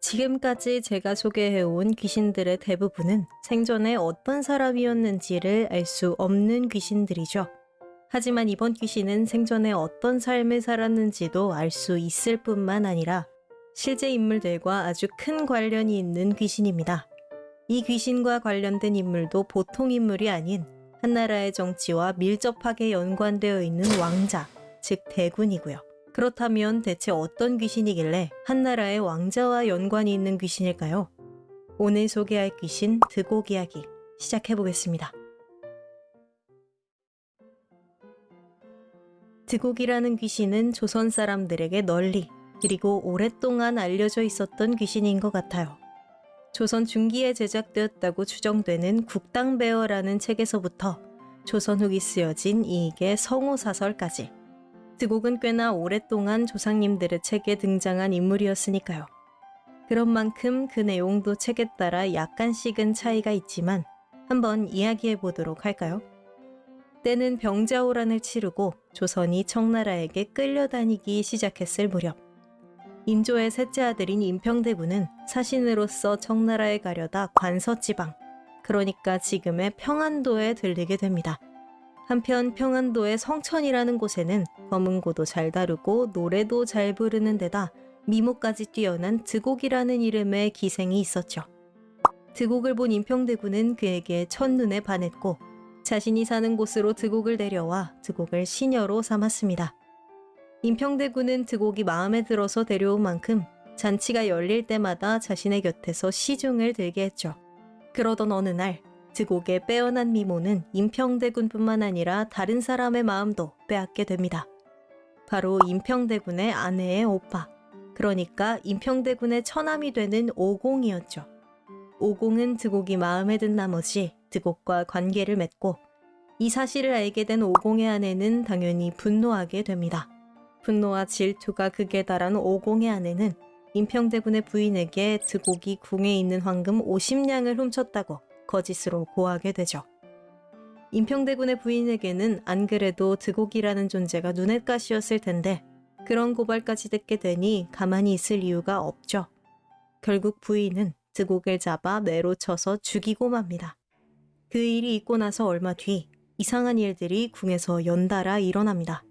지금까지 제가 소개해온 귀신들의 대부분은 생전에 어떤 사람이었는지를 알 수 없는 귀신들이죠. 하지만 이번 귀신은 생전에 어떤 삶을 살았는지도 알 수 있을 뿐만 아니라 실제 인물들과 아주 큰 관련이 있는 귀신입니다. 이 귀신과 관련된 인물도 보통 인물이 아닌 한나라의 정치와 밀접하게 연관되어 있는 왕자, 즉 대군이고요. 그렇다면 대체 어떤 귀신이길래 한나라의 왕자와 연관이 있는 귀신일까요? 오늘 소개할 귀신 드곡 이야기 시작해보겠습니다. 드곡이라는 귀신은 조선 사람들에게 널리 그리고 오랫동안 알려져 있었던 귀신인 것 같아요. 조선 중기에 제작되었다고 추정되는 국당배어라는 책에서부터 조선 후기 쓰여진 이익의 성호사설까지 드곡은 꽤나 오랫동안 조상님들의 책에 등장한 인물이었으니까요. 그런 만큼 그 내용도 책에 따라 약간씩은 차이가 있지만 한번 이야기해 보도록 할까요? 때는 병자호란을 치르고 조선이 청나라에게 끌려다니기 시작했을 무렵 인조의 셋째 아들인 임평대군은 사신으로서 청나라에 가려다 관서지방, 그러니까 지금의 평안도에 들리게 됩니다. 한편 평안도의 성천이라는 곳에는 검은고도 잘 다루고 노래도 잘 부르는 데다 미모까지 뛰어난 드곡이라는 이름의 기생이 있었죠. 드곡을 본 임평대군은 그에게 첫눈에 반했고 자신이 사는 곳으로 드곡을 데려와 드곡을 시녀로 삼았습니다. 임평대군은 드곡이 마음에 들어서 데려온 만큼 잔치가 열릴 때마다 자신의 곁에서 시중을 들게 했죠. 그러던 어느 날 드곡의 빼어난 미모는 임평대군뿐만 아니라 다른 사람의 마음도 빼앗게 됩니다. 바로 임평대군의 아내의 오빠, 그러니까 임평대군의 처남이 되는 오공이었죠. 오공은 드곡이 마음에 든 나머지 드곡과 관계를 맺고 이 사실을 알게 된 오공의 아내는 당연히 분노하게 됩니다. 분노와 질투가 극에 달한 오공의 아내는 임평대군의 부인에게 드곡이 궁에 있는 황금 50냥을 훔쳤다고 거짓으로 고하게 되죠. 임평대군의 부인에게는 안 그래도 드곡이라는 존재가 눈엣 가시였을 텐데 그런 고발까지 듣게 되니 가만히 있을 이유가 없죠. 결국 부인은 드곡을 잡아 매로 쳐서 죽이고 맙니다. 그 일이 있고 나서 얼마 뒤 이상한 일들이 궁에서 연달아 일어납니다.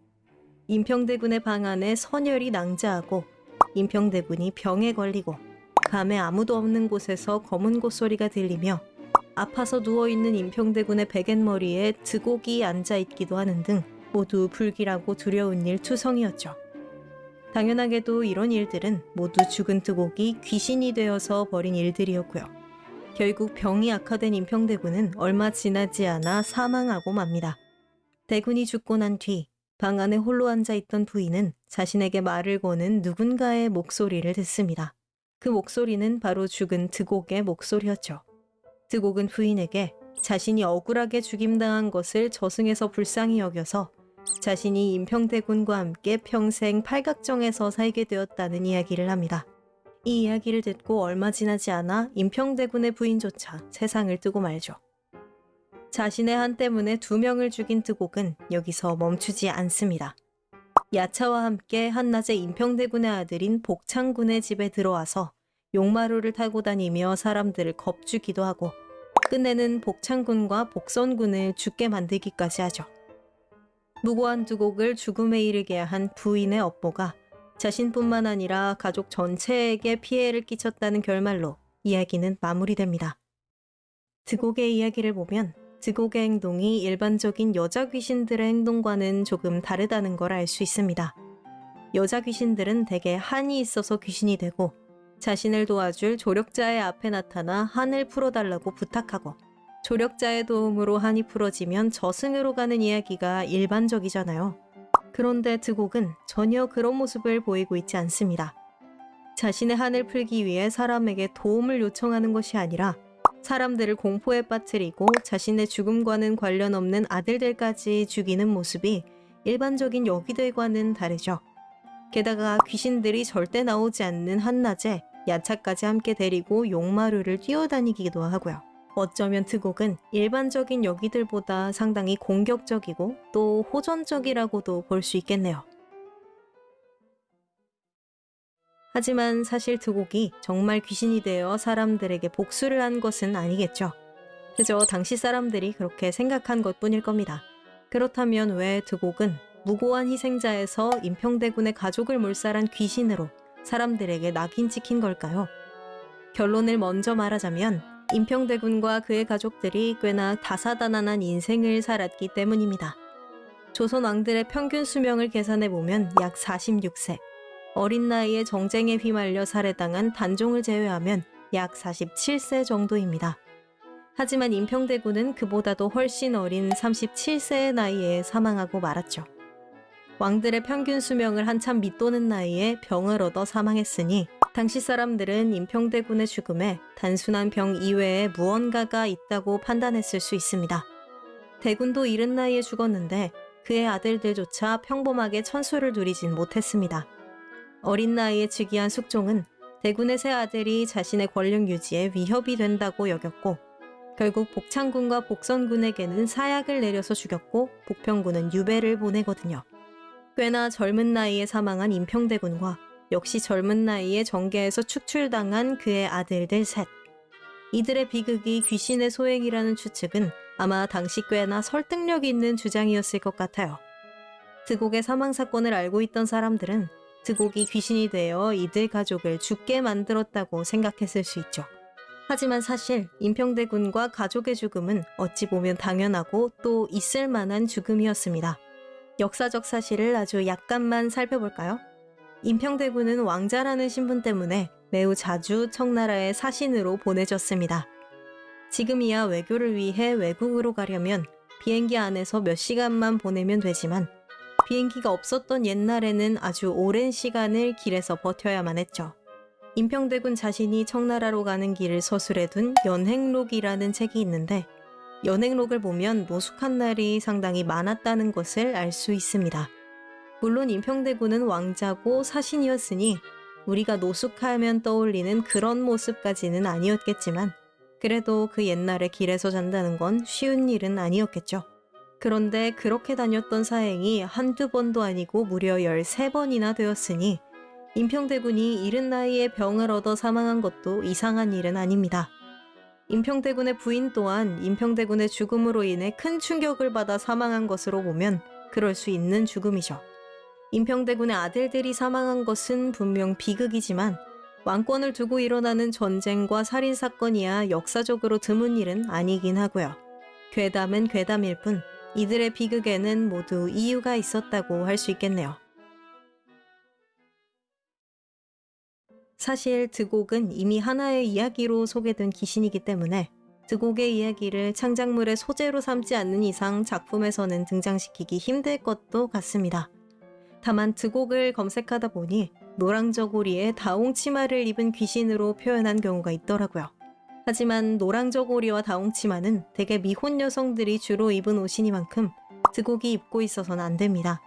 임평대군의 방 안에 선열이 낭자하고 임평대군이 병에 걸리고 밤에 아무도 없는 곳에서 검은 고소리가 들리며 아파서 누워있는 임평대군의 베갯머리에 드곡이 앉아있기도 하는 등 모두 불길하고 두려운 일 투성이었죠. 당연하게도 이런 일들은 모두 죽은 드곡이 귀신이 되어서 벌인 일들이었고요. 결국 병이 악화된 임평대군은 얼마 지나지 않아 사망하고 맙니다. 대군이 죽고 난 뒤 방 안에 홀로 앉아있던 부인은 자신에게 말을 거는 누군가의 목소리를 듣습니다. 그 목소리는 바로 죽은 드곡의 목소리였죠. 드곡은 부인에게 자신이 억울하게 죽임당한 것을 저승에서 불쌍히 여겨서 자신이 임평대군과 함께 평생 팔각정에서 살게 되었다는 이야기를 합니다. 이 이야기를 듣고 얼마 지나지 않아 임평대군의 부인조차 세상을 뜨고 말죠. 자신의 한 때문에 두 명을 죽인 드곡은 여기서 멈추지 않습니다. 야차와 함께 한낮에 임평대군의 아들인 복창군의 집에 들어와서 용마루를 타고 다니며 사람들을 겁주기도 하고 끝내는 복창군과 복선군을 죽게 만들기까지 하죠. 무고한 두 곡을 죽음에 이르게 한 부인의 업보가 자신뿐만 아니라 가족 전체에게 피해를 끼쳤다는 결말로 이야기는 마무리됩니다. 드곡의 이야기를 보면 드곡의 행동이 일반적인 여자 귀신들의 행동과는 조금 다르다는 걸 알 수 있습니다. 여자 귀신들은 대개 한이 있어서 귀신이 되고 자신을 도와줄 조력자의 앞에 나타나 한을 풀어달라고 부탁하고 조력자의 도움으로 한이 풀어지면 저승으로 가는 이야기가 일반적이잖아요. 그런데 드곡은 전혀 그런 모습을 보이고 있지 않습니다. 자신의 한을 풀기 위해 사람에게 도움을 요청하는 것이 아니라 사람들을 공포에 빠뜨리고 자신의 죽음과는 관련 없는 아들들까지 죽이는 모습이 일반적인 여기들과는 다르죠. 게다가 귀신들이 절대 나오지 않는 한낮에 야차까지 함께 데리고 용마루를 뛰어다니기도 하고요. 어쩌면 트곡은 일반적인 여기들보다 상당히 공격적이고 또 호전적이라고도 볼 수 있겠네요. 하지만 사실 드곡이 정말 귀신이 되어 사람들에게 복수를 한 것은 아니겠죠. 그저 당시 사람들이 그렇게 생각한 것 뿐일 겁니다. 그렇다면 왜 드곡은 무고한 희생자에서 임평대군의 가족을 몰살한 귀신으로 사람들에게 낙인 찍힌 걸까요? 결론을 먼저 말하자면 임평대군과 그의 가족들이 꽤나 다사다난한 인생을 살았기 때문입니다. 조선 왕들의 평균 수명을 계산해 보면 약 46세. 어린 나이에 정쟁에 휘말려 살해당한 단종을 제외하면 약 47세 정도입니다. 하지만 임평대군은 그보다도 훨씬 어린 37세의 나이에 사망하고 말았죠. 왕들의 평균 수명을 한참 밑도는 나이에 병을 얻어 사망했으니 당시 사람들은 임평대군의 죽음에 단순한 병 이외에 무언가가 있다고 판단했을 수 있습니다. 대군도 이른 나이에 죽었는데 그의 아들들조차 평범하게 천수를 누리진 못했습니다. 어린 나이에 즉위한 숙종은 대군의 세 아들이 자신의 권력 유지에 위협이 된다고 여겼고 결국 복창군과 복선군에게는 사약을 내려서 죽였고 복평군은 유배를 보내거든요. 꽤나 젊은 나이에 사망한 임평대군과 역시 젊은 나이에 정계에서 축출당한 그의 아들들 셋. 이들의 비극이 귀신의 소행이라는 추측은 아마 당시 꽤나 설득력 있는 주장이었을 것 같아요. 드곡의 사망 사건을 알고 있던 사람들은 드곡이 귀신이 되어 이들 가족을 죽게 만들었다고 생각했을 수 있죠. 하지만 사실 임평대군과 가족의 죽음은 어찌 보면 당연하고 또 있을 만한 죽음이었습니다. 역사적 사실을 아주 약간만 살펴볼까요? 임평대군은 왕자라는 신분 때문에 매우 자주 청나라의 사신으로 보내졌습니다. 지금이야 외교를 위해 외국으로 가려면 비행기 안에서 몇 시간만 보내면 되지만 비행기가 없었던 옛날에는 아주 오랜 시간을 길에서 버텨야만 했죠. 임평대군 자신이 청나라로 가는 길을 서술해둔 연행록이라는 책이 있는데 연행록을 보면 노숙한 날이 상당히 많았다는 것을 알 수 있습니다. 물론 임평대군은 왕자고 사신이었으니 우리가 노숙하면 떠올리는 그런 모습까지는 아니었겠지만 그래도 그 옛날에 길에서 잔다는 건 쉬운 일은 아니었겠죠. 그런데 그렇게 다녔던 사행이 한두 번도 아니고 무려 13번이나 되었으니 임평대군이 이른 나이에 병을 얻어 사망한 것도 이상한 일은 아닙니다. 임평대군의 부인 또한 임평대군의 죽음으로 인해 큰 충격을 받아 사망한 것으로 보면 그럴 수 있는 죽음이죠. 임평대군의 아들들이 사망한 것은 분명 비극이지만 왕권을 두고 일어나는 전쟁과 살인사건이야 역사적으로 드문 일은 아니긴 하고요. 괴담은 괴담일 뿐 이들의 비극에는 모두 이유가 있었다고 할 수 있겠네요. 사실 드곡은 이미 하나의 이야기로 소개된 귀신이기 때문에 드곡의 이야기를 창작물의 소재로 삼지 않는 이상 작품에서는 등장시키기 힘들 것도 같습니다. 다만 드곡을 검색하다 보니 노랑저고리에 다홍치마를 입은 귀신으로 표현한 경우가 있더라고요. 하지만 노랑저고리와 다홍치마는 대개 미혼 여성들이 주로 입은 옷이니만큼 드곡이 입고 있어서는 안 됩니다.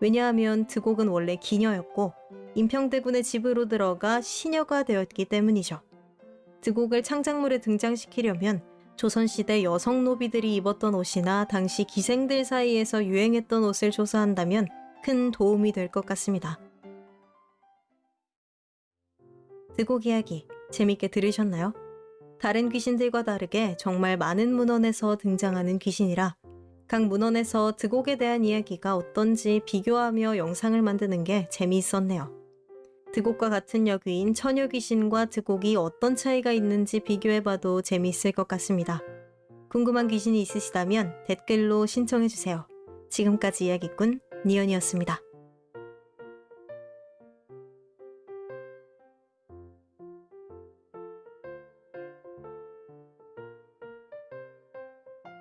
왜냐하면 드곡은 원래 기녀였고 임평대군의 집으로 들어가 시녀가 되었기 때문이죠. 드곡을 창작물에 등장시키려면 조선시대 여성 노비들이 입었던 옷이나 당시 기생들 사이에서 유행했던 옷을 조사한다면 큰 도움이 될 것 같습니다. 드곡 이야기 재밌게 들으셨나요? 다른 귀신들과 다르게 정말 많은 문헌에서 등장하는 귀신이라 각 문헌에서 드곡에 대한 이야기가 어떤지 비교하며 영상을 만드는 게 재미있었네요. 드곡과 같은 역위인 처녀귀신과 드곡이 어떤 차이가 있는지 비교해봐도 재미있을 것 같습니다. 궁금한 귀신이 있으시다면 댓글로 신청해주세요. 지금까지 이야기꾼 니언이었습니다.